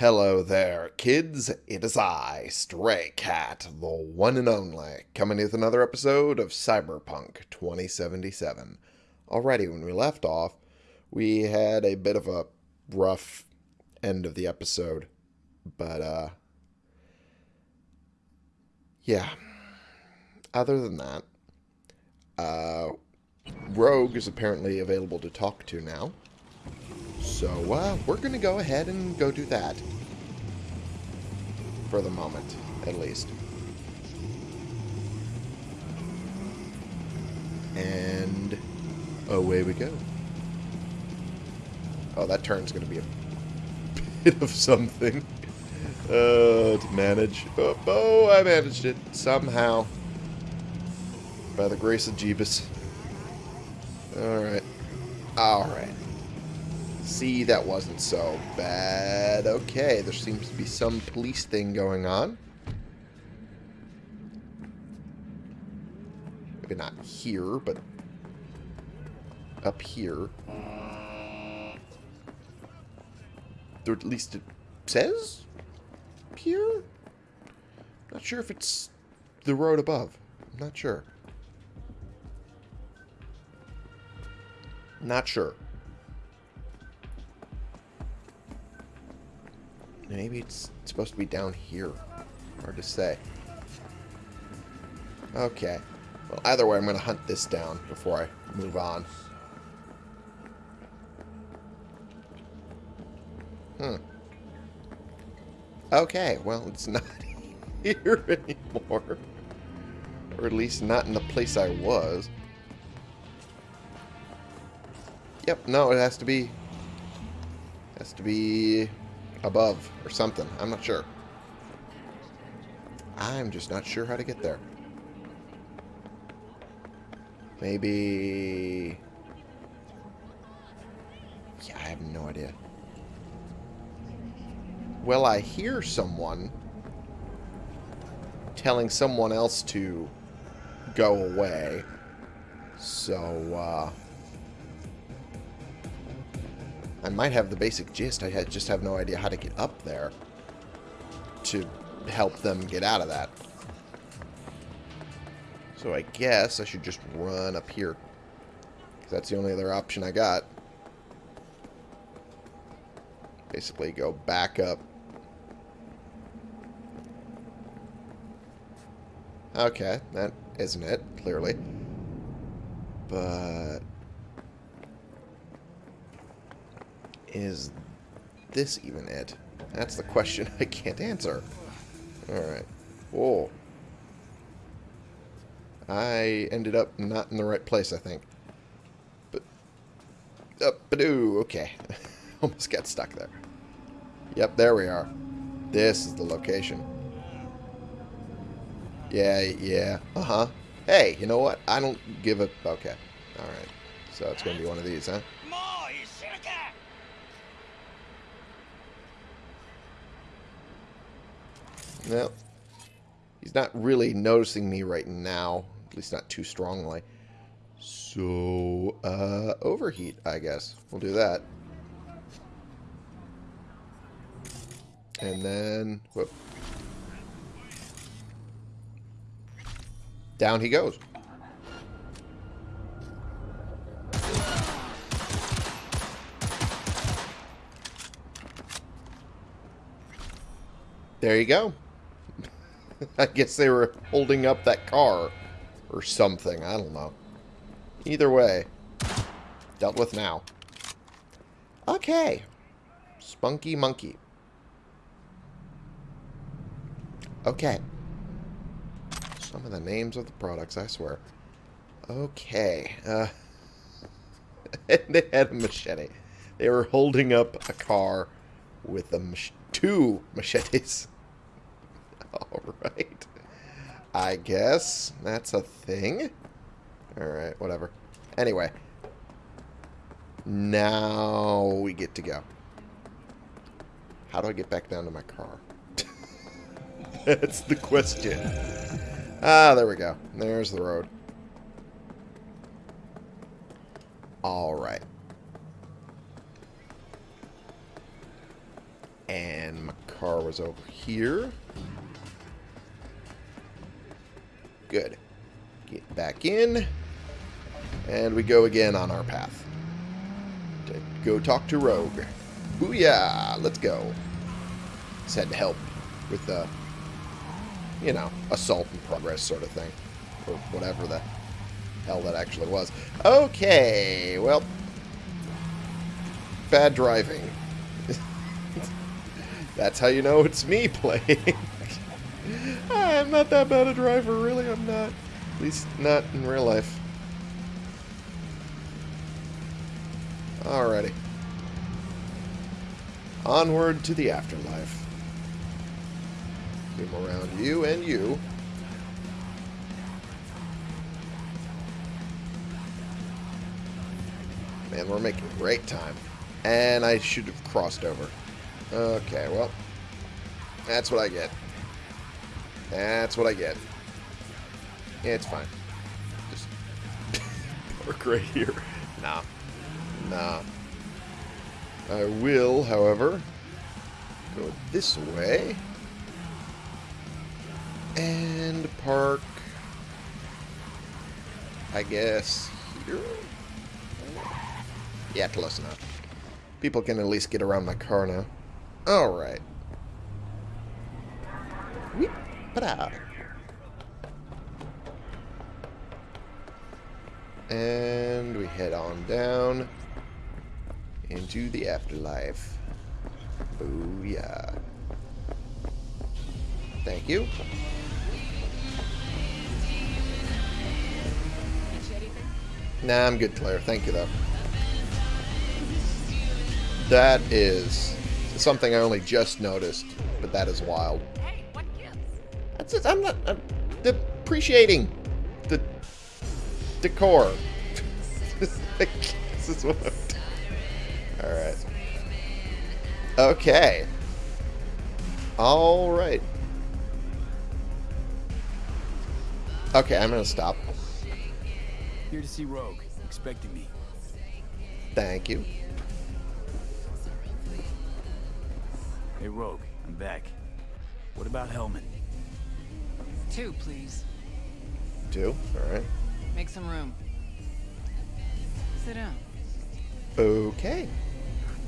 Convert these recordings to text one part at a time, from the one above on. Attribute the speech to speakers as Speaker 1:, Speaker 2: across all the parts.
Speaker 1: Hello there, kids. It is I, Stray Cat, the one and only, coming with another episode of Cyberpunk 2077. Alrighty, when we left off, we had a bit of a rough end of the episode, but, uh, yeah. Other than that, uh, Rogue is apparently available to talk to now. So, uh, we're going to go ahead and go do that. For the moment, at least. And away we go. Oh, that turn's going to be a bit of something uh, to manage. Oh, oh, I managed it somehow. By the grace of Jeebus. Alright. Alright. See, that wasn't so bad. Okay, there seems to be some police thing going on. Maybe not here, but up here. Or at least it says here? Not sure if it's the road above. I'm not sure. Not sure. Maybe it's supposed to be down here. Hard to say. Okay. Well, either way, I'm going to hunt this down before I move on. Hmm. Okay, well, it's not here anymore. Or at least not in the place I was. Yep, no, it has to be... Has to be above or something. I'm not sure. I'm just not sure how to get there. Maybe... Yeah, I have no idea. Well, I hear someone telling someone else to go away. So, uh... I might have the basic gist. I just have no idea how to get up there to help them get out of that. So I guess I should just run up here. Because that's the only other option I got. Basically go back up. Okay, that isn't it, clearly. But... Is this even it? That's the question I can't answer. Alright. Whoa. I ended up not in the right place, I think. But... Up, uh, okay. Almost got stuck there. Yep, there we are. This is the location. Yeah, yeah. Uh-huh. Hey, you know what? I don't give a... Okay. Alright. So it's going to be one of these, huh? No. He's not really noticing me right now. At least not too strongly. So, uh, overheat, I guess. We'll do that. And then, whoop. Down he goes. There you go. I guess they were holding up that car or something. I don't know. Either way, dealt with now. Okay. Spunky Monkey. Okay. Some of the names of the products, I swear. Okay. Uh, they had a machete. They were holding up a car with a mach two machetes. Alright. I guess that's a thing. Alright, whatever. Anyway. Now we get to go. How do I get back down to my car? that's the question. Ah, there we go. There's the road. Alright. And my car was over here. Good. Get back in. And we go again on our path. To go talk to Rogue. Booyah! Let's go. Just had to help with the, you know, assault in progress sort of thing. Or whatever the hell that actually was. Okay, well. Bad driving. That's how you know it's me playing. I'm not that bad a driver, really, I'm not. At least not in real life. Alrighty. Onward to the afterlife. Zoom around you and you. Man, we're making great time. And I should have crossed over. Okay, well. That's what I get. That's what I get. it's fine. Just park right here. Nah. Nah. I will, however, go this way. And park, I guess, here? Yeah, close enough. People can at least get around my car now. Alright. Ta-da. And we head on down into the afterlife. Booyah. Thank you. Nah, I'm good, Claire. Thank you, though. That is something I only just noticed, but that is wild.
Speaker 2: Hey, what gives?
Speaker 1: That's it. I'm not I'm appreciating the decor. this is what I'm doing. All right. Okay. All right. Okay, I'm gonna stop.
Speaker 3: Here to see Rogue, expecting me.
Speaker 1: Thank you.
Speaker 3: Hey, Rogue, I'm back. What about Hellman?
Speaker 2: Two, please.
Speaker 1: Two. All right.
Speaker 2: Make some room. Sit down.
Speaker 1: Okay.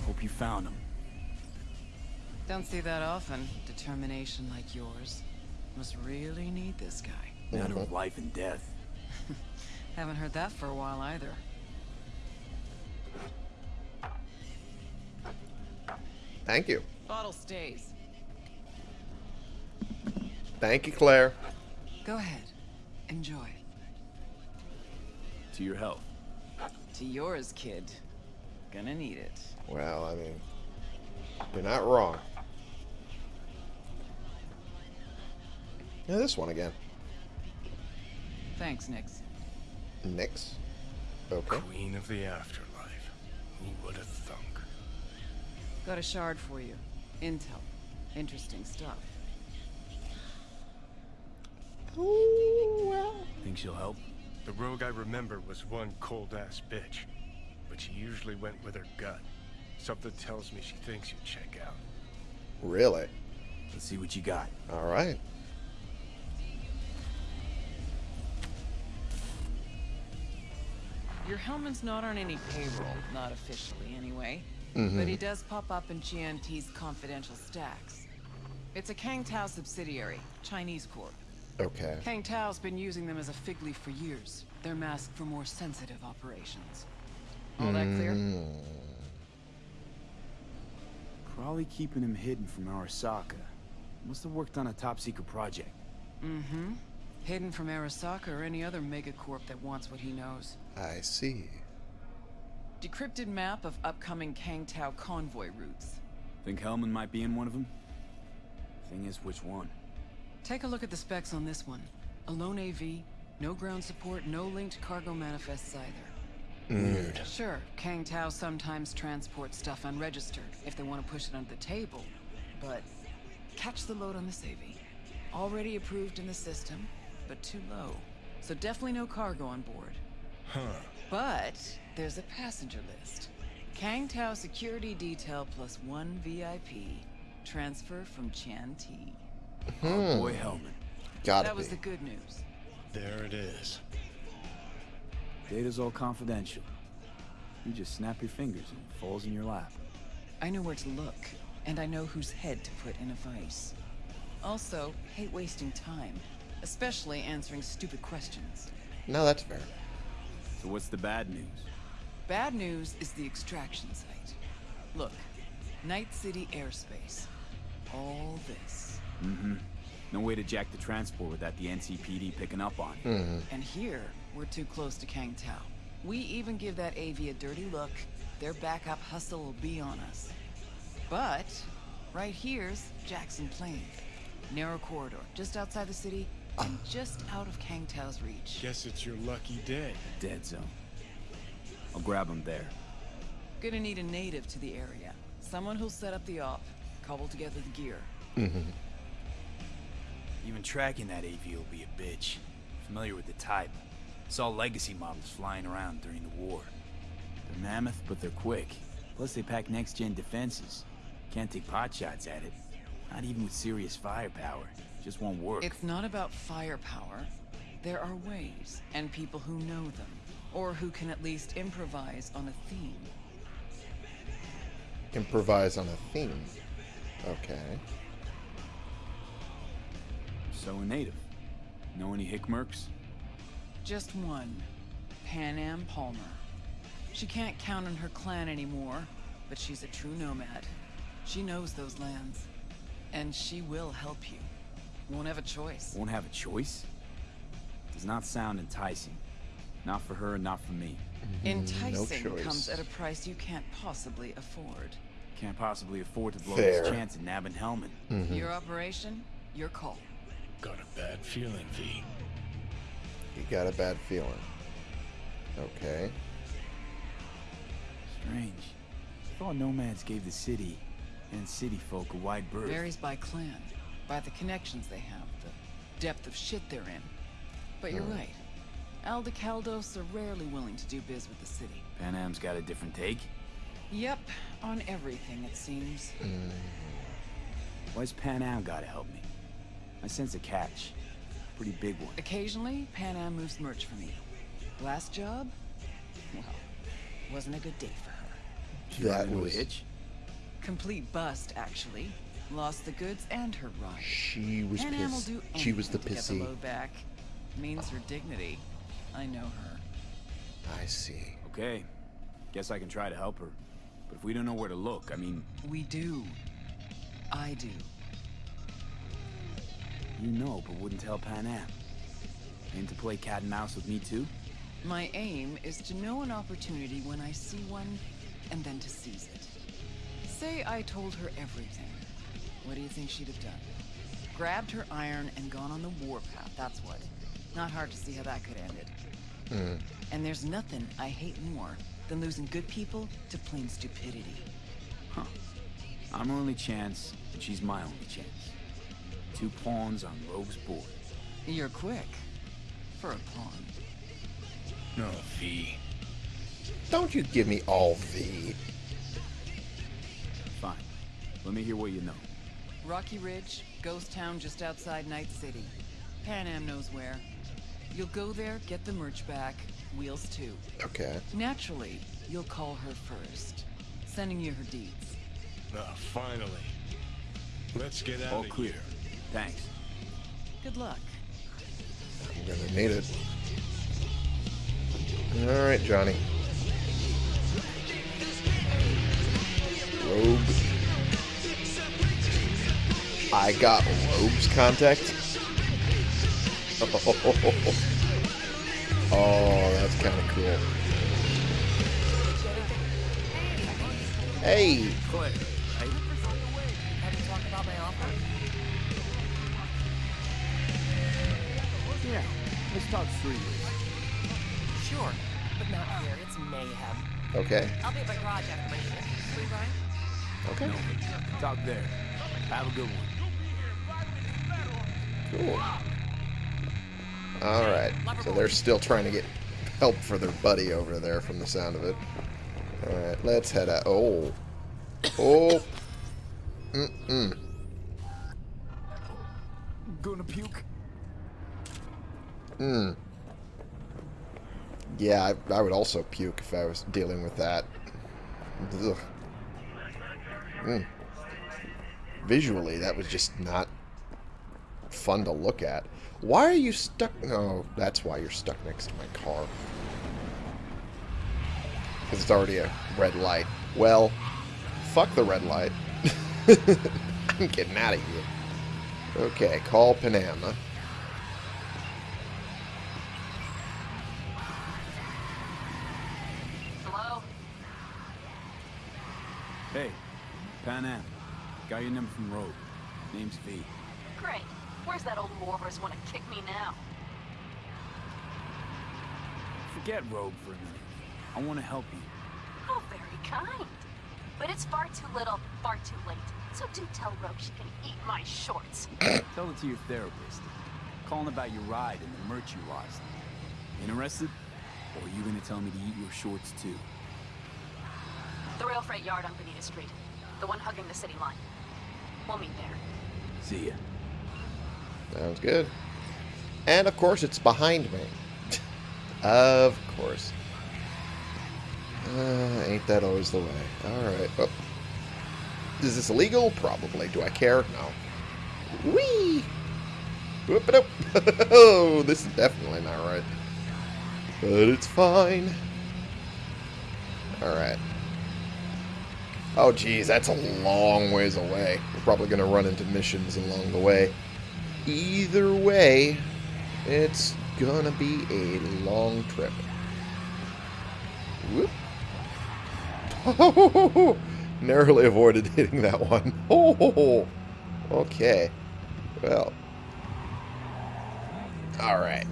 Speaker 3: Hope you found him.
Speaker 2: Don't see that often. Determination like yours. Must really need this guy.
Speaker 3: Matter of mm-hmm. life and death.
Speaker 2: Haven't heard that for a while either.
Speaker 1: Thank you.
Speaker 2: Bottle stays.
Speaker 1: Thank you, Claire.
Speaker 2: Go ahead. Enjoy.
Speaker 3: To your health.
Speaker 2: To yours, kid. Gonna need it.
Speaker 1: Well, I mean, you're not wrong. Yeah, this one again.
Speaker 2: Thanks, Nix.
Speaker 1: Nix. Okay.
Speaker 4: Queen of the afterlife. Who would have thunk?
Speaker 2: Got a shard for you. Intel. Interesting stuff.
Speaker 1: Oh, well.
Speaker 3: Think she'll help?
Speaker 4: The rogue I remember was one cold-ass bitch. But she usually went with her gut. Something tells me she thinks you'd check out.
Speaker 1: Really?
Speaker 3: Let's see what you got.
Speaker 1: All right.
Speaker 2: Your Hellman's not on any payroll, not officially anyway.
Speaker 1: Mhm.
Speaker 2: But he does pop up in GNT's confidential stacks. It's a Kang Tao subsidiary, Chinese corp.
Speaker 1: Okay.
Speaker 2: Kang Tao's been using them as a fig leaf for years. They're masked for more sensitive operations. All that clear?
Speaker 1: Mm,
Speaker 3: Probably keeping him hidden from Arasaka. Must have worked on a top secret project.
Speaker 2: Mm-hmm. Hidden from Arasaka or any other megacorp that wants what he knows.
Speaker 1: I see.
Speaker 2: Decrypted map of upcoming Kang Tao convoy routes.
Speaker 3: Think Hellman might be in one of them? Thing is, which one?
Speaker 2: Take a look at the specs on this one. A lone AV, no ground support, no linked cargo manifests either.
Speaker 4: Weird.
Speaker 2: Sure, Kang Tao sometimes transports stuff unregistered if they want to push it under the table, but catch the load on this AV. Already approved in the system, but too low. So definitely no cargo on board.
Speaker 4: Huh.
Speaker 2: But there's a passenger list. Kang Tao security detail plus one VIP. Transfer from Chan T.
Speaker 3: Our boy Hellman.
Speaker 1: Gotta
Speaker 2: That was
Speaker 1: be.
Speaker 2: the good news.
Speaker 4: There it is.
Speaker 3: Data's all confidential. You just snap your fingers and it falls in your lap.
Speaker 2: I know where to look, and I know whose head to put in a vice. Also, hate wasting time, especially answering stupid questions.
Speaker 1: No, that's fair.
Speaker 3: So what's the bad news?
Speaker 2: Bad news is the extraction site. Look, Night City airspace. All this.
Speaker 3: Mm-hmm. No way to jack the transport without the NCPD picking up on it.
Speaker 1: Mm-hmm.
Speaker 2: And here, we're too close to Kang Tao. We even give that AV a dirty look, their backup hustle will be on us. But, right here's Jackson Plain. Narrow corridor, just outside the city, and just out of Kang Tao's reach.
Speaker 4: Guess it's your lucky day.
Speaker 3: Dead zone. I'll grab him there.
Speaker 2: Gonna need a native to the area. Someone who'll set up the op, cobble together the gear.
Speaker 3: Even tracking that AV will be a bitch. Familiar with the type. Saw legacy models flying around during the war. They're mammoth, but they're quick. Plus they pack next-gen defenses. Can't take pot shots at it. Not even with serious firepower. Just won't work.
Speaker 2: It's not about firepower. There are ways, and people who know them, or who can at least improvise on a theme.
Speaker 1: Improvise on a theme. Okay.
Speaker 3: So a native. Know any Hickmerks?
Speaker 2: Just one. Panam Palmer. She can't count on her clan anymore, but she's a true nomad. She knows those lands. And she will help you. Won't have a choice.
Speaker 3: Won't have a choice? Does not sound enticing. Not for her, not for me. Mm-hmm.
Speaker 2: Enticing
Speaker 1: choice.
Speaker 2: comes at a price you can't possibly afford.
Speaker 3: Can't possibly afford to blow
Speaker 1: Fair.
Speaker 3: this chance at nabbing Hellman.
Speaker 2: Your mm-hmm. operation, your call.
Speaker 4: Got a bad feeling, V.
Speaker 1: You got a bad feeling. Okay.
Speaker 3: Strange. Thought nomads gave the city and city folk a wide berth.
Speaker 2: Varies by clan, by the connections they have, the depth of shit they're in. But you're hmm. right. Aldecaldos are rarely willing to do biz with the city.
Speaker 3: Panam's got a different take.
Speaker 2: Yep, on everything it seems.
Speaker 3: Why's Panam gotta help me? I sense a catch. Pretty big one.
Speaker 2: Occasionally, Panam moves merch for me. Last job? Well, wasn't a good day for her.
Speaker 3: She run
Speaker 1: That
Speaker 3: into a
Speaker 1: was-
Speaker 3: hitch?
Speaker 2: Complete bust, actually. Lost the goods and her ride.
Speaker 1: She was
Speaker 2: Panam will
Speaker 1: pissed.
Speaker 2: do
Speaker 1: She was the
Speaker 2: anything to get the
Speaker 1: pissy.
Speaker 2: load back. Means her oh. dignity. I know her.
Speaker 1: I see.
Speaker 3: Okay. Guess I can try to help her. But if we don't know where to look, I mean,
Speaker 2: We do. I do.
Speaker 3: You know, but wouldn't tell Panam. Aim to play cat and mouse with me too?
Speaker 2: My aim is to know an opportunity when I see one, and then to seize it. Say I told her everything. What do you think she'd have done? Grabbed her iron and gone on the warpath, that's what. Not hard to see how that could end it. Hmm. And there's nothing I hate more than losing good people to plain stupidity.
Speaker 3: Huh. I'm her only chance, and she's my only chance. Two pawns on Rogue's board.
Speaker 2: You're quick. For a pawn.
Speaker 4: No, V.
Speaker 1: Don't you give me all the.
Speaker 3: Fine. Let me hear what you know.
Speaker 2: Rocky Ridge, ghost town just outside Night City. Panam knows where. You'll go there, get the merch back, wheels too.
Speaker 1: Okay.
Speaker 2: Naturally, you'll call her first, sending you her deeds.
Speaker 4: Ah, finally. Let's get out
Speaker 3: All
Speaker 4: of
Speaker 3: clear.
Speaker 4: here.
Speaker 3: Thanks.
Speaker 2: Good luck.
Speaker 1: I'm gonna need it. Alright, Johnny. Rogue. I got Rogue's contact. Oh, that's kind of cool. Hey,
Speaker 3: Claire, Let's talk three
Speaker 5: Sure, but not here. It's mayhem.
Speaker 1: okay,
Speaker 5: I'll be at my garage after my shift. Free ride?
Speaker 1: okay,
Speaker 3: No. Talk there. Have a good one.
Speaker 1: cool. Alright, so they're still trying to get help for their buddy over there from the sound of it. Alright, let's head out. Oh. Oh. Mm-mm.
Speaker 3: Gonna puke?
Speaker 1: Mm. Yeah, I, I would also puke if I was dealing with that. Ugh. Mm. Visually, that was just not fun to look at. Why are you stuck? No, that's why you're stuck next to my car. Because it's already a red light. Well, fuck the red light. I'm getting out of here. Okay, call
Speaker 3: Panam. Got your number from Rogue. Name's V.
Speaker 5: Great. Where's that old warhorse want to kick me now?
Speaker 3: Forget Rogue for a minute. I want to help you.
Speaker 5: Oh, very kind. But it's far too little, far too late. So do tell Rogue she can eat my shorts.
Speaker 3: Tell it to your therapist. Calling about your ride and the merch you lost. Interested? Or are you gonna tell me to eat your shorts too?
Speaker 5: The rail freight yard on Bonita Street. The one hugging the city line. We'll meet there.
Speaker 3: See ya.
Speaker 1: Sounds good. And of course, it's behind me. of course. Uh, ain't that always the way? Alright. Oh. Is this illegal? Probably. Do I care? No. Whee! Whoop it up! Oh, this is definitely not right. But it's fine. Alright. Oh, geez, that's a long ways away. We're probably going to run into missions along the way. Either way, it's gonna be a long trip. Whoop. Oh, narrowly avoided hitting that one. Oh, okay. Well. Alright.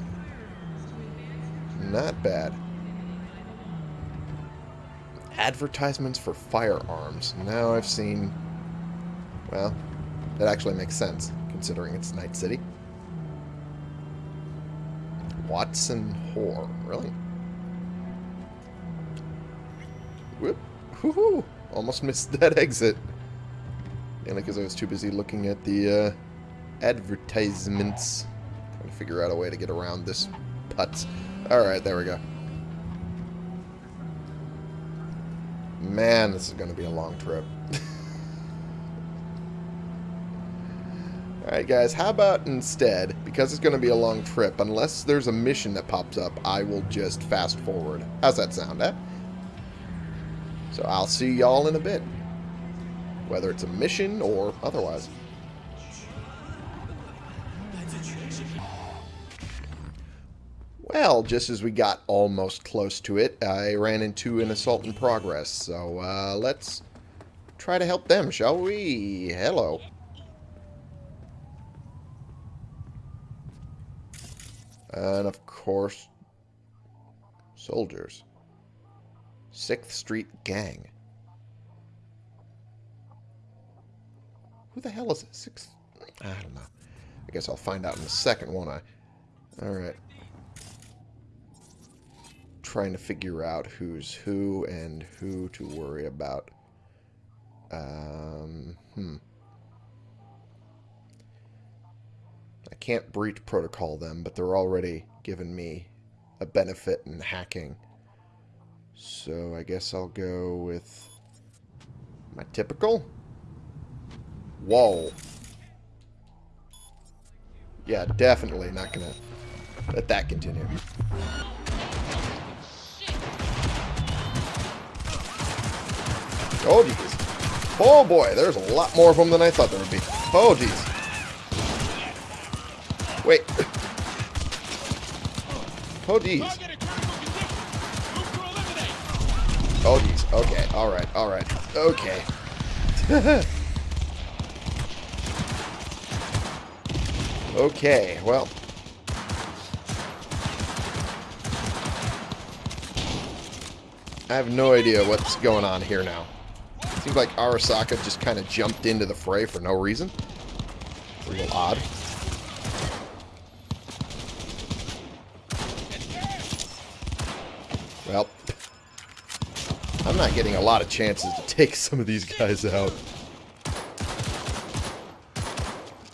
Speaker 1: Not bad. Advertisements for firearms. Now I've seen... Well, that actually makes sense, considering it's Night City. Watson Whore. Really? Whoop. Woohoo! Almost missed that exit. Mainly because I was too busy looking at the uh, advertisements. Trying to figure out a way to get around this putz. Alright, there we go. Man, this is going to be a long trip. Alright guys, how about instead, because it's going to be a long trip, unless there's a mission that pops up, I will just fast forward. How's that sound, eh? So I'll see y'all in a bit. Whether it's a mission or otherwise. Well, just as we got almost close to it, I ran into an assault in progress. So uh, let's try to help them, shall we? Hello. And of course, soldiers. 6th Street Gang. Who the hell is it? 6th? I don't know. I guess I'll find out in a second, won't I? Alright. Trying to figure out who's who and who to worry about. Um, hmm. I can't breach protocol them, but they're already giving me a benefit in hacking. So I guess I'll go with my typical. Whoa. Yeah, definitely not to let that continue. Oh, jeez. Oh, boy. There's a lot more of them than I thought there would be. Oh, jeez. Wait. Oh, jeez. Oh, jeez. Okay. All right. All right. Okay. okay. Well. I have no idea what's going on here now. Seems like Arasaka just kind of jumped into the fray for no reason. Little odd. Well, I'm not getting a lot of chances to take some of these guys out.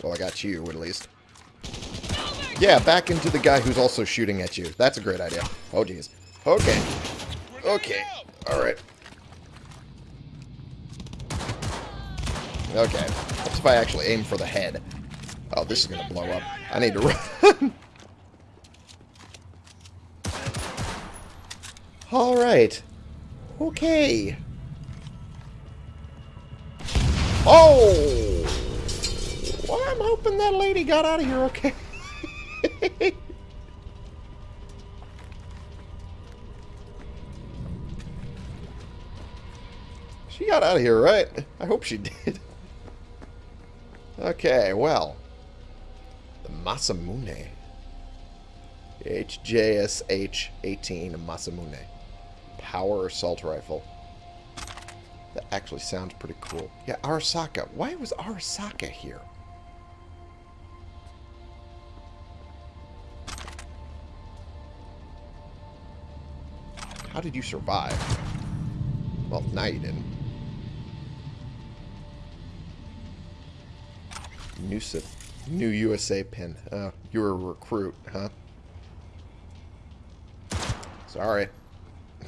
Speaker 1: Well, I got you, at least. Yeah, back into the guy who's also shooting at you. That's a great idea. Oh, jeez. Okay. Okay. Alright. Okay. What's if I actually aim for the head? Oh, this is to blow up. I need to run. Alright. Okay. Oh! Well, I'm hoping that lady got out of here okay. she got out of here, right? I hope she did. Okay, well. The Masamune. HJSH-18 Masamune. Power Assault Rifle. That actually sounds pretty cool. Yeah, Arasaka. Why was Arasaka here? How did you survive? Well, now you didn't. New, new USA pin. Oh, you were a recruit, huh? Sorry.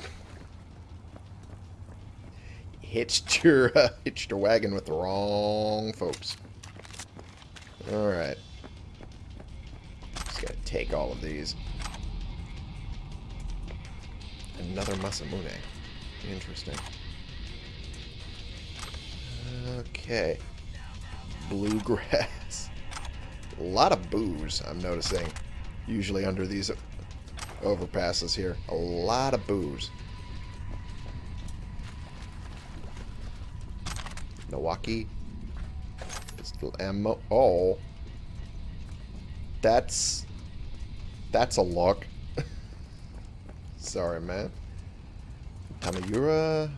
Speaker 1: hitched your uh, hitched your wagon with the wrong folks. All right. Just gotta take all of these. Another Masamune. Interesting. Okay. Bluegrass. A lot of booze, I'm noticing. Usually under these overpasses here. A lot of booze. Milwaukee. Pistol ammo. Oh. That's... That's a look. Sorry, man. Tamayura.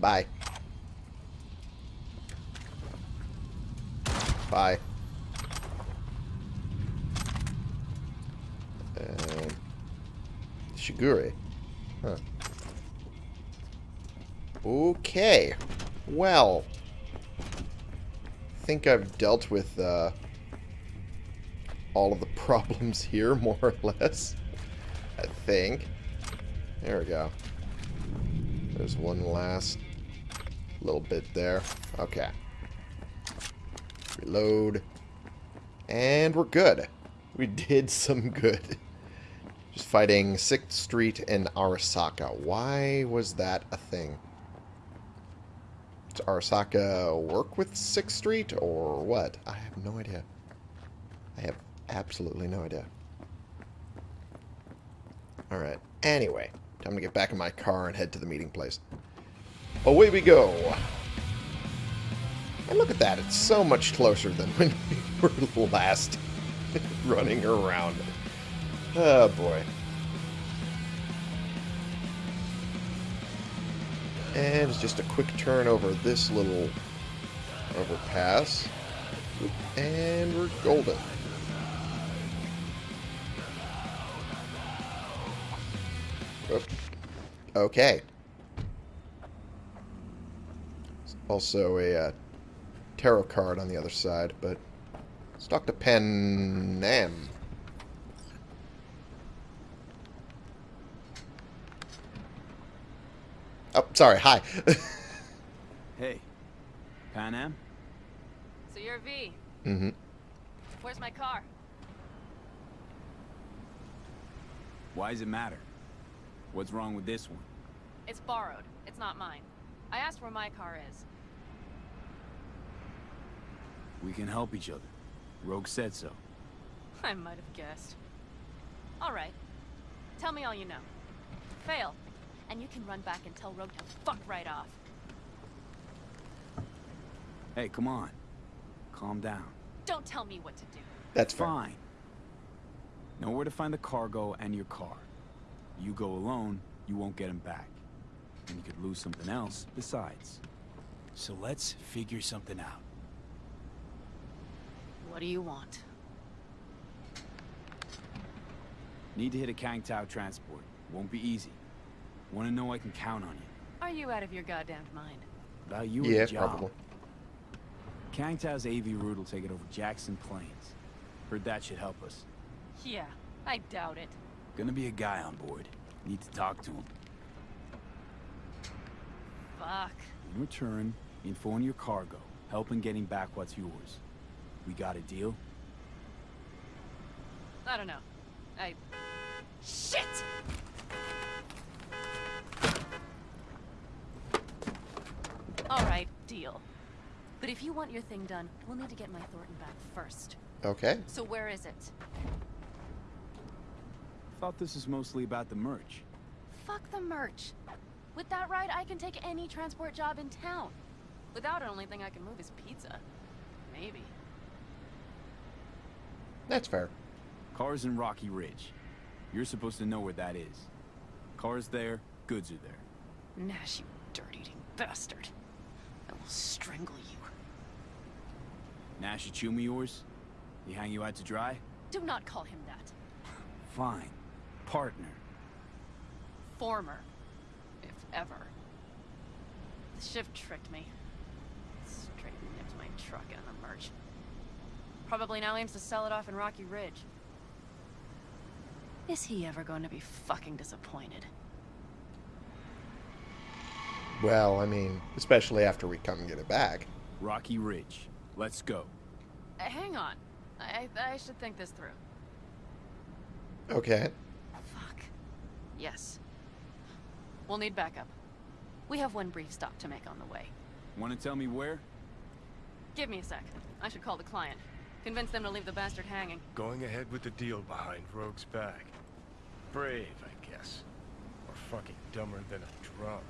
Speaker 1: Bye. Bye. And Shigure. Huh. Okay. Well. I think I've dealt with uh, all of the problems here, more or less. I think. There we go. There's one last little bit there. Okay. Reload. And we're good. We did some good. Just fighting 6th Street and Arasaka. Why was that a thing? Does Arasaka work with 6th Street or what? I have no idea. I have absolutely no idea. Alright. Anyway, time to get back in my car and head to the meeting place. Away we go. And look at that. It's so much closer than when we were last running around. Oh, boy. And it's just a quick turn over this little overpass. And we're golden. Okay. Also a uh, tarot card on the other side, but let's talk to Panam. Oh, sorry. Hi.
Speaker 3: hey, Panam?
Speaker 5: So you're V.
Speaker 1: mm-hmm.
Speaker 5: Where's my car?
Speaker 3: Why does it matter? What's wrong with this one?
Speaker 5: It's borrowed. It's not mine. I asked where my car is.
Speaker 3: We can help each other. Rogue said so.
Speaker 5: I might have guessed. All right. Tell me all you know. Fail, and you can run back and tell Rogue to fuck right off.
Speaker 3: Hey, come on. Calm down.
Speaker 5: Don't tell me what to do.
Speaker 1: That's fair.
Speaker 3: Fine. Know where to find the cargo and your car. You go alone, you won't get him back. And you could lose something else besides. So let's figure something out.
Speaker 5: What do you want?
Speaker 3: Need to hit a Kang Tao transport. Won't be easy. Want to know I can count on you.
Speaker 5: Are you out of your goddamn mind?
Speaker 3: About you
Speaker 1: Yeah,
Speaker 3: and the job.
Speaker 1: probably.
Speaker 3: Kang Tao's AV route will take it over Jackson Plains. Heard that should help us.
Speaker 5: Yeah, I doubt it.
Speaker 3: Gonna be a guy on board. Need to talk to him.
Speaker 5: Fuck.
Speaker 3: In return, info on your cargo. Help in getting back what's yours. We got a deal?
Speaker 5: I don't know. I... Shit! Alright, deal. But if you want your thing done, we'll need to get my Thorton back first.
Speaker 1: Okay.
Speaker 5: So where is it?
Speaker 3: Thought this is mostly about the merch.
Speaker 5: Fuck the merch. With that ride, I can take any transport job in town. Without it, only thing I can move is pizza. Maybe.
Speaker 1: That's fair.
Speaker 3: Cars in Rocky Ridge. You're supposed to know where that is. Cars there, goods are there.
Speaker 5: Nash, you dirt-eating bastard. I will strangle you.
Speaker 3: Nash you chew me yours? He hang you out to dry?
Speaker 5: Do not call him that.
Speaker 3: Fine. Partner.
Speaker 5: Former. If ever. The shift tricked me. Straight nipped my truck and the merch. Probably now aims to sell it off in Rocky Ridge. Is he ever going to be fucking disappointed?
Speaker 1: Well, I mean, especially after we come and get it back.
Speaker 3: Rocky Ridge. Let's go.
Speaker 5: Uh, hang on. I, I should think this through.
Speaker 1: Okay.
Speaker 5: Fuck. Yes. We'll need backup. We have one brief stop to make on the way.
Speaker 3: Want to tell me where?
Speaker 5: Give me a sec. I should call the client. Convince them to leave the bastard hanging.
Speaker 4: Going ahead with the deal behind Rogue's back. Brave, I guess. Or fucking dumber than a drum.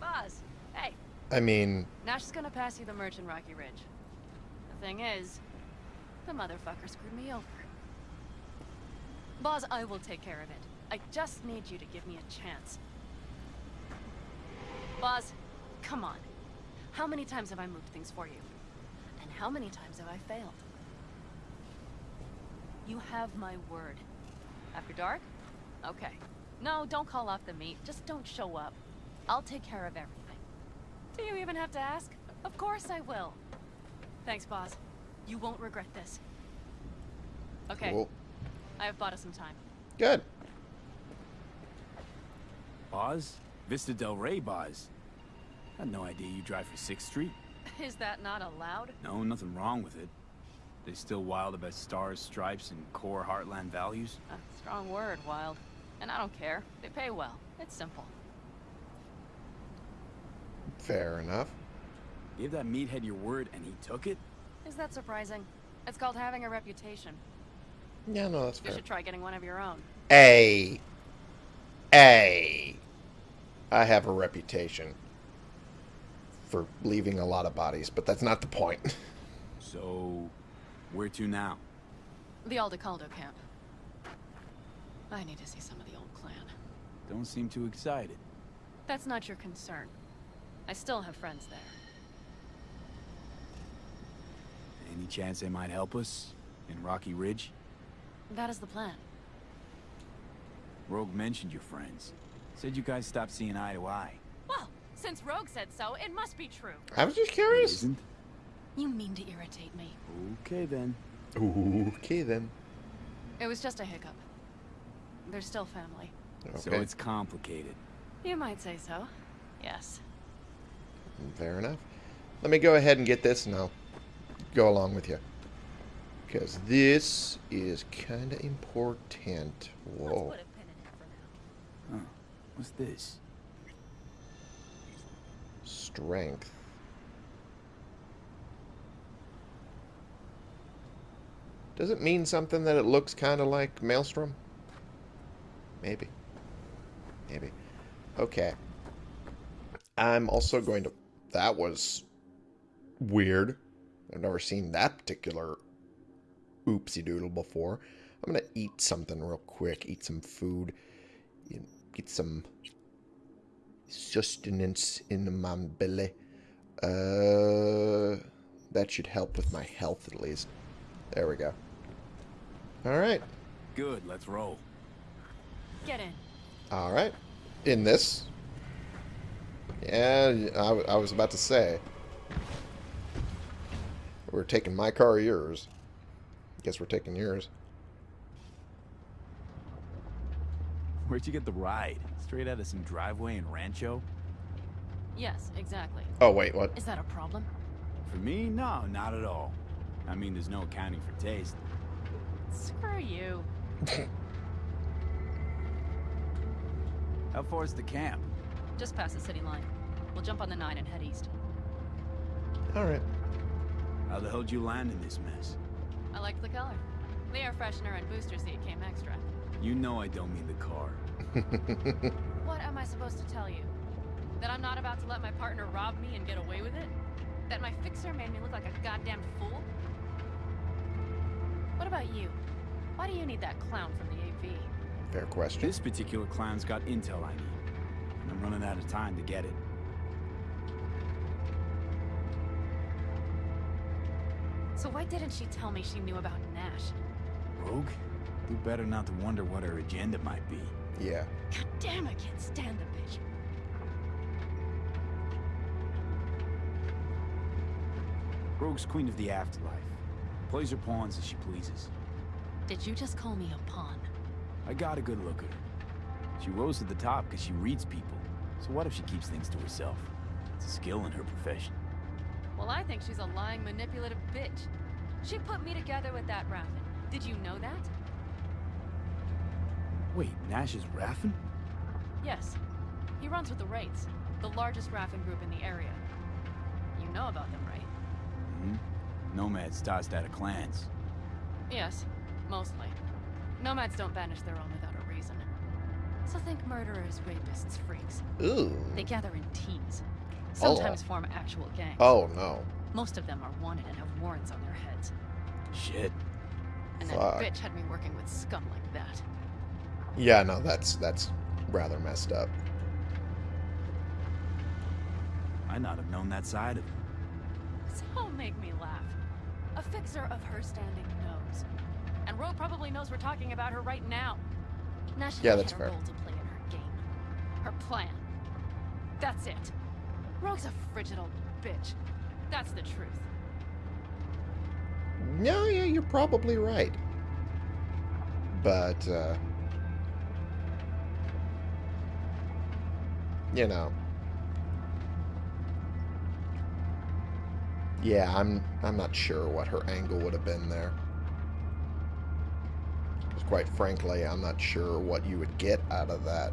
Speaker 5: Boz, hey,
Speaker 1: I mean,
Speaker 5: Nash is gonna pass you the merch in Rocky Ridge. The thing is, the motherfucker screwed me over. Boz, I will take care of it. I just need you to give me a chance. Boz, come on. How many times have I moved things for you? And how many times have I failed? You have my word. After dark? Okay. No, don't call off the meet. Just don't show up. I'll take care of everything. Do you even have to ask? Of course I will. Thanks, boss. You won't regret this. Okay,
Speaker 1: cool.
Speaker 5: I have bought us some time.
Speaker 1: Good.
Speaker 3: Boz? Vista Del Rey Boz. Had no idea you drive for 6th Street.
Speaker 5: Is that not allowed?
Speaker 3: No, nothing wrong with it. They still wild about stars, stripes, and core Heartland values?
Speaker 5: A strong word, Wild. And I don't care. They pay well. It's simple.
Speaker 1: Fair enough.
Speaker 3: Give that meathead your word and he took it?
Speaker 5: Is that surprising? It's called having a reputation.
Speaker 1: Yeah, no, that's
Speaker 5: You
Speaker 1: fair.
Speaker 5: should try getting one of your own.
Speaker 1: A. A. I have a reputation for leaving a lot of bodies, but that's not the point.
Speaker 3: So, where to now?
Speaker 5: The Aldecaldo camp. I need to see some of the old clan.
Speaker 3: Don't seem too excited.
Speaker 5: That's not your concern. I still have friends there.
Speaker 3: Any chance they might help us? In Rocky Ridge?
Speaker 5: That is the plan.
Speaker 3: Rogue mentioned your friends. Said you guys stopped seeing eye to eye.
Speaker 5: Well, since Rogue said so, it must be true.
Speaker 1: I was just
Speaker 3: It
Speaker 1: curious.
Speaker 3: isn't?
Speaker 5: You mean to irritate me.
Speaker 3: Okay then.
Speaker 1: Okay, then.
Speaker 5: It was just a hiccup. They're still family.
Speaker 3: So it's complicated.
Speaker 5: You might say so. Yes.
Speaker 1: fair enough. Let me go ahead and get this, and I'll go along with you. Because this is kind of important. Whoa.
Speaker 5: put a pin in it for now.
Speaker 3: Huh. What's this?
Speaker 1: Strength. Does it mean something that it looks kind of like Maelstrom? Maybe. Maybe. Okay. I'm also going to... That was weird. I've never seen that particular oopsie doodle before. I'm going to eat something real quick. Eat some food. Get some sustenance in my belly. Uh, that should help with my health at least. There we go. All right,
Speaker 3: Good, let's roll.
Speaker 5: Get in.
Speaker 1: all right. In this. Yeah, I was about to say. We're taking my car or yours. Guess we're taking yours.
Speaker 3: Where'd you get the ride? Straight out of some driveway in Rancho?
Speaker 5: Yes, exactly.
Speaker 1: Oh, wait, what?
Speaker 5: Is that a problem?
Speaker 3: For me, no, not at all. I mean, there's no accounting for taste.
Speaker 5: Screw you.
Speaker 3: How far is the camp?
Speaker 5: Just past the city line. We'll jump on the 9 and head east.
Speaker 1: Alright.
Speaker 3: How the hell'd you land in this mess?
Speaker 5: I liked the color. The air freshener and booster seat came extra.
Speaker 3: You know I don't mean the car.
Speaker 5: What am I supposed to tell you? That I'm not about to let my partner rob me and get away with it? That my fixer made me look like a goddamn fool? What about you? Why do you need that clown from the AV?
Speaker 1: Fair question.
Speaker 3: This particular clown's got intel I need. And I'm running out of time to get it.
Speaker 5: So why didn't she tell me she knew about Nash?
Speaker 3: Rogue? Do better not to wonder what her agenda might be.
Speaker 1: Yeah.
Speaker 5: God damn, I can't stand the bitch.
Speaker 3: Rogue's queen of the afterlife. Plays her pawns as she pleases.
Speaker 5: Did you just call me a pawn?
Speaker 3: I got a good look at her. She rose to the top because she reads people. So what if she keeps things to herself? It's a skill in her profession.
Speaker 5: Well, I think she's a lying, manipulative bitch. She put me together with that Raffen. Did you know that?
Speaker 3: Wait, Nash is Raffen?
Speaker 5: Yes. He runs with the Wraiths, the largest Raffen group in the area. You know about them, right?
Speaker 3: Nomads tossed out of clans.
Speaker 5: Yes, mostly. Nomads don't banish their own without a reason. So think murderers, rapists, freaks.
Speaker 1: Ooh.
Speaker 5: They gather in teams.
Speaker 1: Oh.
Speaker 5: Sometimes form actual gangs.
Speaker 1: Oh, no.
Speaker 5: Most of them are wanted and have warrants on their heads.
Speaker 3: Shit.
Speaker 5: And that bitch had me working with scum like that.
Speaker 1: Yeah, no, that's that's rather messed up.
Speaker 3: Might not have known that side of him.
Speaker 5: So make me laugh. A fixer of her standing knows. And Rogue probably knows we're talking about her right now. Now she
Speaker 1: Yeah, that's
Speaker 5: a
Speaker 1: fair.
Speaker 5: role to play in her game. Her plan. That's it. Rogue's a frigid old bitch. That's the truth.
Speaker 1: No, yeah, you're probably right. But, uh... You know. Yeah, I'm I'm not sure what her angle would have been there. Because quite frankly, I'm not sure what you would get out of that.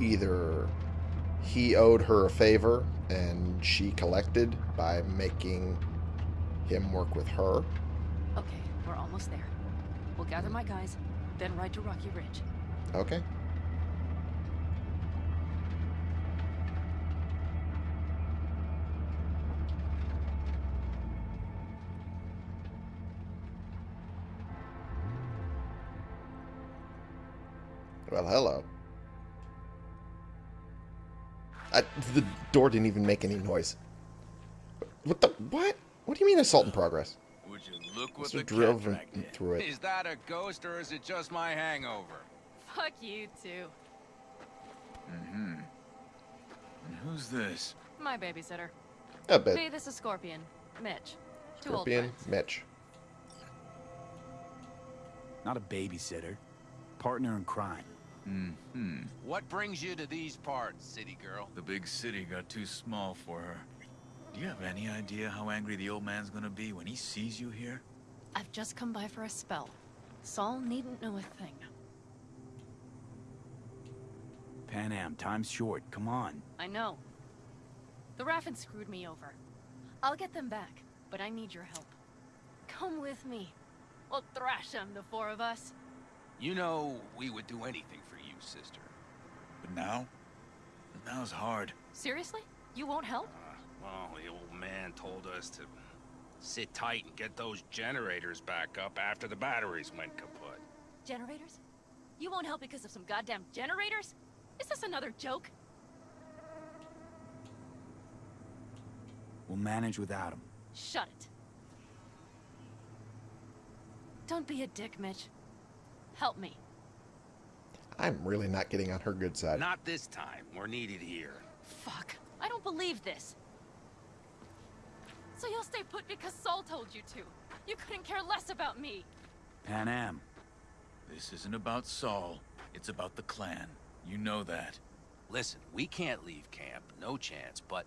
Speaker 1: Either he owed her a favor and she collected by making him work with her.
Speaker 5: Okay, we're almost there. We'll gather my guys, then ride to Rocky Ridge.
Speaker 1: Okay. Well, hello. I, the door didn't even make any noise. What the? What? What do you mean assault in progress?
Speaker 6: Would you look what
Speaker 1: So
Speaker 6: the
Speaker 1: drove
Speaker 6: cataract
Speaker 1: him
Speaker 6: did?
Speaker 1: through it.
Speaker 6: Is that a ghost or is it just my hangover?
Speaker 5: Fuck you too.
Speaker 6: Mm-hmm. And who's this?
Speaker 5: My babysitter.
Speaker 1: A bit.
Speaker 5: Hey, this is Scorpion. Mitch.
Speaker 1: Scorpion. Mitch.
Speaker 3: Not a babysitter. Partner in crime.
Speaker 7: Hmm.
Speaker 6: What brings you to these parts, city girl?
Speaker 7: The big city got too small for her. Do you have any idea how angry the old man's gonna be when he sees you here?
Speaker 5: I've just come by for a spell. Saul needn't know a thing.
Speaker 3: Panam, time's short. Come on.
Speaker 5: I know. The Raffen screwed me over. I'll get them back, but I need your help. Come with me. We'll thrash them, the four of us.
Speaker 6: You know we would do anything for you, sister.
Speaker 7: But now? Now's hard.
Speaker 5: Seriously? You won't help?
Speaker 6: Uh, well, the old man told us to sit tight and get those generators back up after the batteries went kaput.
Speaker 5: Generators? You won't help because of some goddamn generators? Is this another joke?
Speaker 3: We'll manage without him.
Speaker 5: Shut it. Don't be a dick, Mitch. Help me.
Speaker 1: I'm really not getting on her good side.
Speaker 6: Not this time. We're needed here.
Speaker 5: Fuck. I don't believe this. So you'll stay put because Saul told you to. You couldn't care less about me.
Speaker 3: Panam,
Speaker 7: This isn't about Saul. It's about the clan. You know that.
Speaker 6: Listen, we can't leave camp, no chance, but...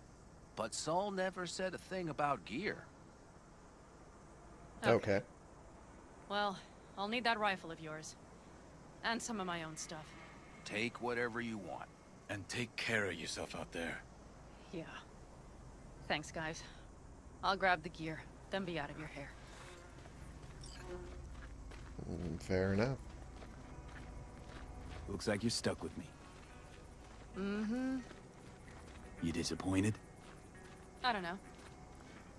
Speaker 6: But Saul never said a thing about gear.
Speaker 1: Okay.
Speaker 5: Well, I'll need that rifle of yours. And some of my own stuff.
Speaker 6: Take whatever you want.
Speaker 7: And take care of yourself out there.
Speaker 5: Yeah. Thanks, guys. I'll grab the gear, then be out of your hair.
Speaker 1: Mm, Fair enough.
Speaker 3: Looks like you're stuck with me.
Speaker 5: Mm-hmm.
Speaker 3: You disappointed?
Speaker 5: I don't know.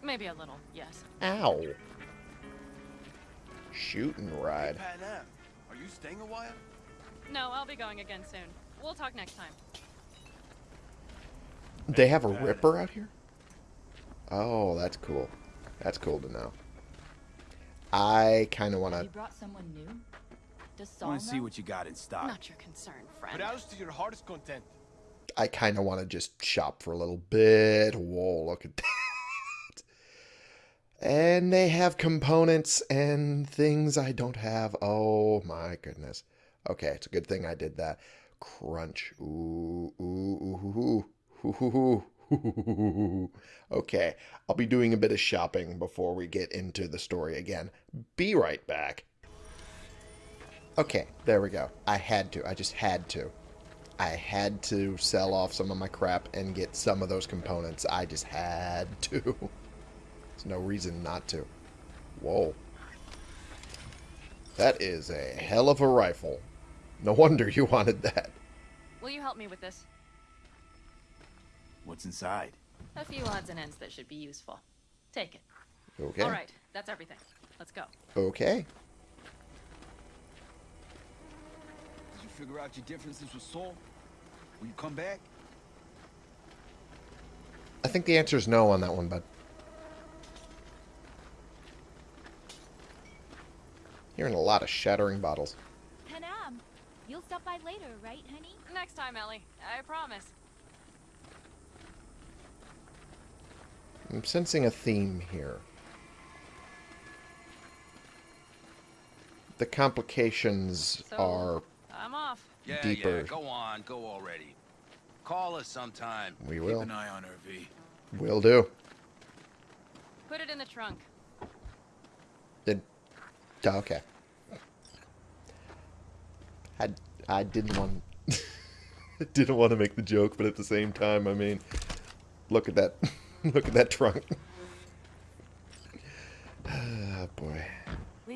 Speaker 5: Maybe a little, yes.
Speaker 1: Ow. Shooting ride.
Speaker 8: Panam, are you staying a while?
Speaker 5: No, I'll be going again soon. We'll talk next time.
Speaker 1: They have a ripper out here? Oh, that's cool. That's cool to know. I kind of want to...
Speaker 9: You
Speaker 1: to...
Speaker 9: brought someone new? Does
Speaker 3: I want to see what you got in stock.
Speaker 5: Not your concern, friend.
Speaker 8: Browse to your heart's content.
Speaker 1: I kind of want to just shop for a little bit. Whoa, look at that. And they have components and things I don't have. Oh my goodness. Okay, it's a good thing I did that. Crunch. Ooh, ooh, ooh, ooh, ooh, ooh. Okay, I'll be doing a bit of shopping before we get into the story again. Be right back. Okay, there we go. I had to. I just had to. I had to sell off some of my crap and get some of those components. I just had to. There's no reason not to. Whoa. That is a hell of a rifle. No wonder you wanted that.
Speaker 5: Will you help me with this?
Speaker 3: What's inside?
Speaker 5: A few odds and ends that should be useful. Take it.
Speaker 1: Okay.
Speaker 5: All right, that's everything. Let's go.
Speaker 1: Okay.
Speaker 8: Did you figure out your differences with Saul? Will you come back?
Speaker 1: I think the answer is no on that one, bud. Hearing a lot of shattering bottles.
Speaker 9: Panam, you'll stop by later, right, honey?
Speaker 5: Next time, Ellie. I promise.
Speaker 1: I'm sensing a theme here. The complications
Speaker 5: So-
Speaker 1: are
Speaker 5: I'm off.
Speaker 6: Yeah,
Speaker 1: Deeper.
Speaker 6: yeah, go on, go already. Call us sometime.
Speaker 1: we
Speaker 7: Keep
Speaker 1: will.
Speaker 7: an eye on her, V.
Speaker 1: Will do.
Speaker 5: Put it in the trunk.
Speaker 1: Did okay. I I didn't want didn't want to make the joke, but at the same time, I mean, look at that, look at that trunk. Ah, boy,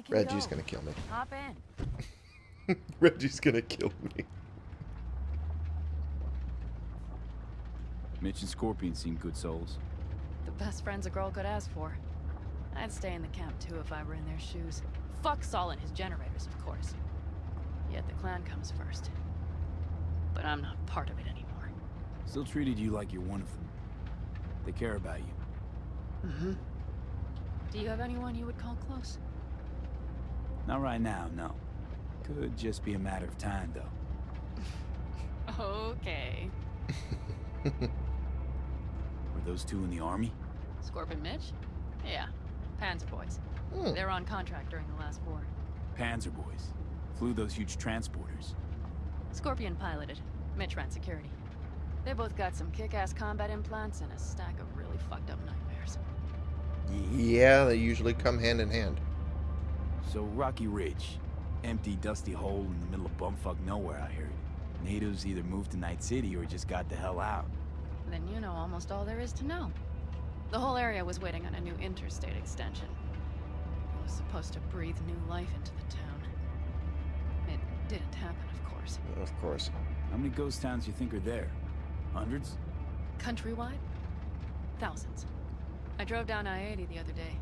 Speaker 1: Reggie's
Speaker 5: go.
Speaker 1: gonna kill me.
Speaker 5: Hop in.
Speaker 1: Reggie's gonna kill me.
Speaker 3: Mitch and Scorpion seem good souls.
Speaker 5: The best friends a girl could ask for. I'd stay in the camp too if I were in their shoes. Fuck Saul and his generators, of course. Yet the clan comes first. But I'm not part of it anymore.
Speaker 3: Still treated you like you're one of them. They care about you.
Speaker 5: Mm-hmm. Do you have anyone you would call close?
Speaker 3: Not right now, no. Could just be a matter of time, though.
Speaker 5: Okay.
Speaker 3: Were those two in the army?
Speaker 5: Scorpion Mitch? Yeah. Panzer boys.
Speaker 1: Hmm.
Speaker 5: They're on contract during the last war.
Speaker 3: Panzer boys. Flew those huge transporters.
Speaker 5: Scorpion piloted. Mitch ran security. They both got some kick-ass combat implants and a stack of really fucked up nightmares.
Speaker 1: Yeah, they usually come hand in hand.
Speaker 3: So Rocky Ridge. Empty, dusty hole in the middle of bumfuck nowhere, I heard. Natives either moved to Night City or just got the hell out.
Speaker 5: Then you know almost all there is to know. The whole area was waiting on a new interstate extension. It was supposed to breathe new life into the town. It didn't happen, of course.
Speaker 1: Of course.
Speaker 3: How many ghost towns do you think are there? Hundreds?
Speaker 5: Countrywide? Thousands. I drove down I-80 the other day.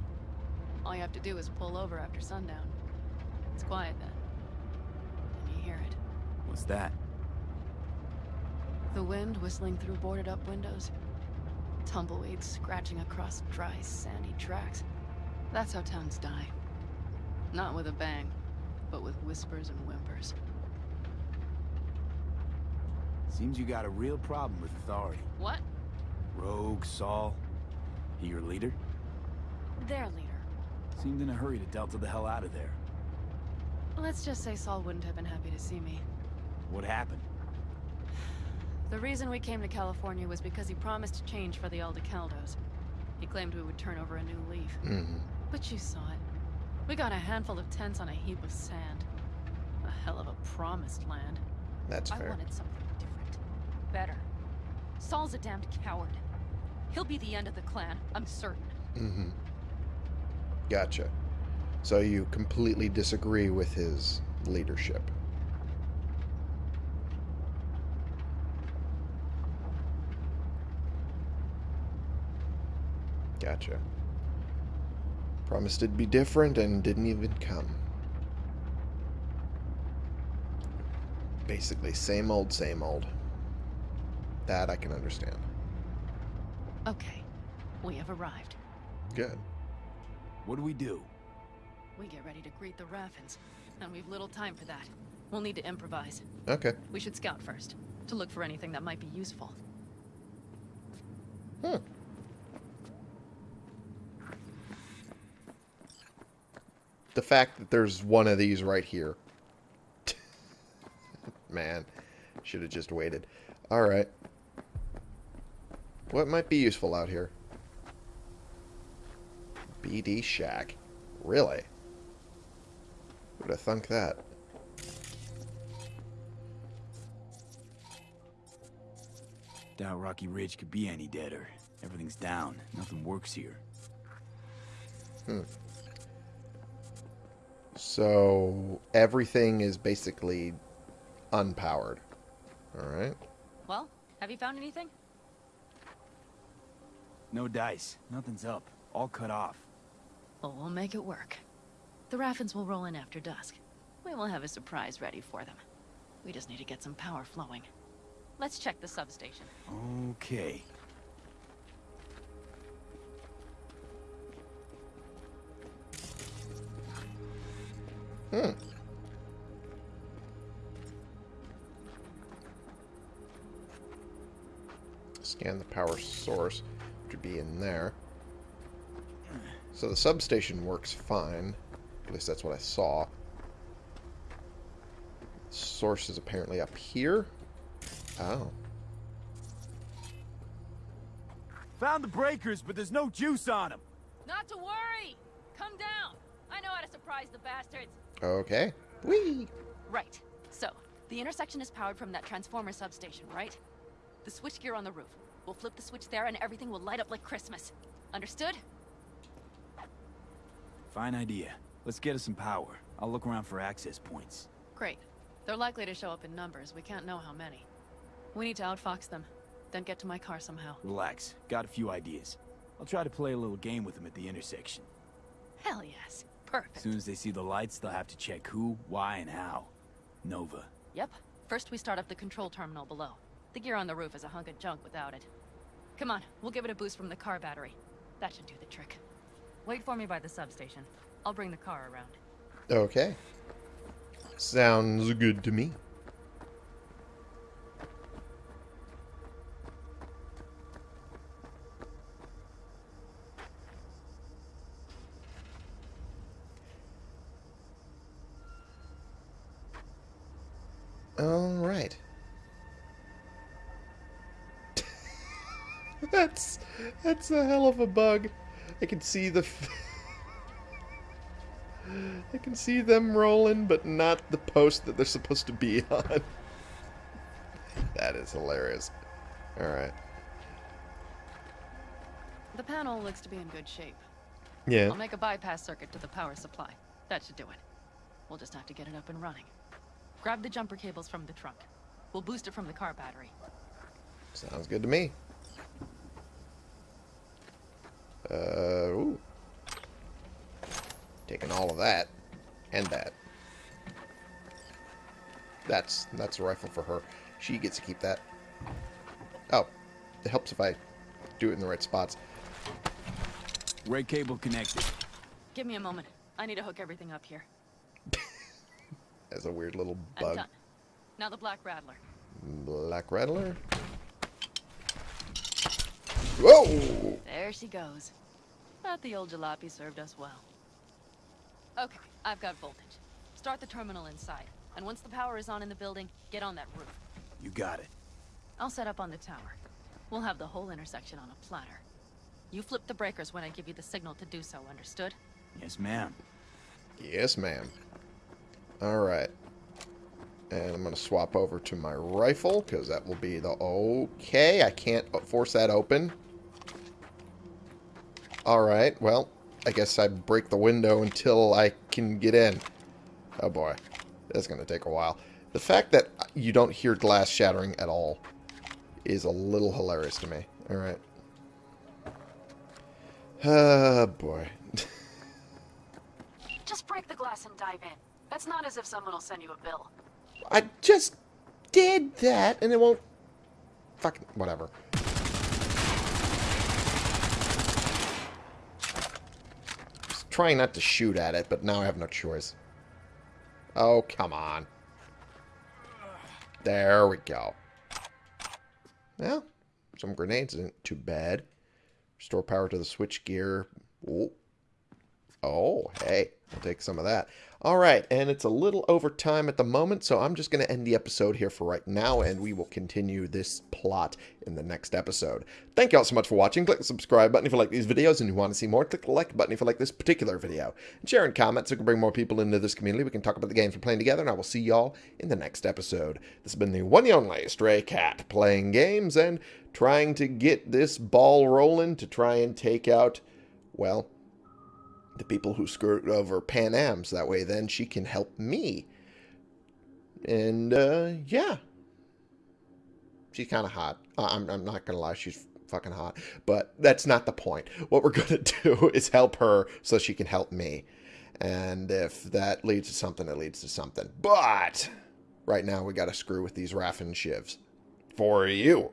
Speaker 5: All you have to do is pull over after sundown. It's quiet then. And you hear it.
Speaker 3: What's that?
Speaker 5: The wind whistling through boarded up windows. Tumbleweeds scratching across dry, sandy tracks. That's how towns die. Not with a bang, but with whispers and whimpers.
Speaker 3: Seems you got a real problem with authority.
Speaker 5: What?
Speaker 3: Rogue Rogue Saul. He your leader?
Speaker 5: Their leader.
Speaker 3: Seemed in a hurry to delta the hell out of there.
Speaker 5: Let's just say Saul wouldn't have been happy to see me.
Speaker 3: What happened?
Speaker 5: The reason we came to California was because he promised change for the Aldecaldos. He claimed we would turn over a new leaf.
Speaker 1: Mm-hmm.
Speaker 5: But you saw it. We got a handful of tents on a heap of sand. A hell of a promised land.
Speaker 1: That's fair.
Speaker 5: I wanted something different. Better. Saul's a damned coward. He'll be the end of the clan, I'm certain.
Speaker 1: Mm-hmm. Gotcha. So you completely disagree with his leadership. Gotcha. Promised it'd be different and didn't even come. Basically, same old, same old. That I can understand.
Speaker 5: Okay. We have arrived.
Speaker 1: Good.
Speaker 3: What do we do?
Speaker 5: We get ready to greet the Raffens. And we've little time for that. We'll need to improvise.
Speaker 1: Okay.
Speaker 5: We should scout first. To look for anything that might be useful.
Speaker 1: Hmm. The fact that there's one of these right here. Man, should have just waited. Alright. What might be useful out here? BD Shack. Really? Would have thunk that?
Speaker 3: Doubt Rocky Ridge could be any deader. Everything's down. Nothing works here.
Speaker 1: Hmm. So everything is basically unpowered. Alright.
Speaker 5: Well, have you found anything?
Speaker 3: No dice. Nothing's up. All cut off.
Speaker 5: Well, we'll make it work. The Raffens will roll in after dusk. We will have a surprise ready for them. We just need to get some power flowing. Let's check the substation.
Speaker 3: Okay.
Speaker 1: Hmm. Scan the power source, which would be in there. So the substation works fine. At least that's what I saw. Source is apparently up here. Oh.
Speaker 3: Found the breakers, but there's no juice on them.
Speaker 5: Not to worry! Come down! I know how to surprise the bastards!
Speaker 1: Okay. Whee!
Speaker 5: Right. So, the intersection is powered from that transformer substation, right? The switchgear on the roof. We'll flip the switch there and everything will light up like Christmas. Understood?
Speaker 3: Fine idea. Let's get us some power. I'll look around for access points.
Speaker 5: Great. They're likely to show up in numbers. We can't know how many. We need to outfox them. Then get to my car somehow.
Speaker 3: Relax. Got a few ideas. I'll try to play a little game with them at the intersection.
Speaker 5: Hell yes.
Speaker 3: As soon as they see the lights, they'll have to check who, why, and how. Nova.
Speaker 5: Yep. First we start up the control terminal below. The gear on the roof is a hunk of junk without it. Come on, we'll give it a boost from the car battery. That should do the trick. Wait for me by the substation. I'll bring the car around.
Speaker 1: Okay. Sounds good to me. That's a hell of a bug. I can see the. F- I can see them rolling, but not the post that they're supposed to be on. that is hilarious. All right.
Speaker 5: The panel looks to be in good shape.
Speaker 1: Yeah.
Speaker 5: I'll make a bypass circuit to the power supply. That should do it. We'll just have to get it up and running. Grab the jumper cables from the trunk. We'll boost it from the car battery.
Speaker 1: Sounds good to me. Uh, ooh. Taking all of that. And that. That's that's a rifle for her. She gets to keep that. Oh. It helps if I do it in the right spots.
Speaker 3: Red cable connected.
Speaker 5: Give me a moment. I need to hook everything up here.
Speaker 1: As a weird little
Speaker 5: I'm
Speaker 1: bug.
Speaker 5: done. Now the Black Rattler.
Speaker 1: Black Rattler. Whoa!
Speaker 5: There she goes. But the old jalopy served us well. Okay, I've got voltage. Start the terminal inside. And once the power is on in the building, get on that roof.
Speaker 3: You got it.
Speaker 5: I'll set up on the tower. We'll have the whole intersection on a platter. You flip the breakers when I give you the signal to do so, understood?
Speaker 3: Yes, ma'am.
Speaker 1: Yes, ma'am. Alright. And I'm going to swap over to my rifle, because that will be the... Okay, I can't force that open. Alright, well, I guess I break the window until I can get in. Oh boy, that's going to take a while. The fact that you don't hear glass shattering at all is a little hilarious to me. Alright. Oh boy.
Speaker 5: Just break the glass and dive in. That's not as if someone will send you a bill.
Speaker 1: I just did that, and it won't... Fucking... Whatever. Trying not to shoot at it, but now I have no choice. Oh, come on. There we go. Well, some grenades isn't too bad. Restore power to the switch gear. Oh, oh hey. I'll take some of that. All right, and it's a little over time at the moment, so I'm just going to end the episode here for right now, and we will continue this plot in the next episode. Thank you all so much for watching. Click the subscribe button if you like these videos and you want to see more. Click the like button if you like this particular video. And share and comment so we can bring more people into this community. We can talk about the games we're playing together, and I will see y'all in the next episode. This has been the one and only Stray Cat, playing games and trying to get this ball rolling to try and take out, well, the people who skirt over Panam's. That way, then she can help me. And, uh, yeah. She's kind of hot. I'm, I'm not to lie, she's fucking hot. But that's not the point. What we're to do is help her so she can help me. And if that leads to something, it leads to something. But right now, we got to screw with these Raffen shivs. For you.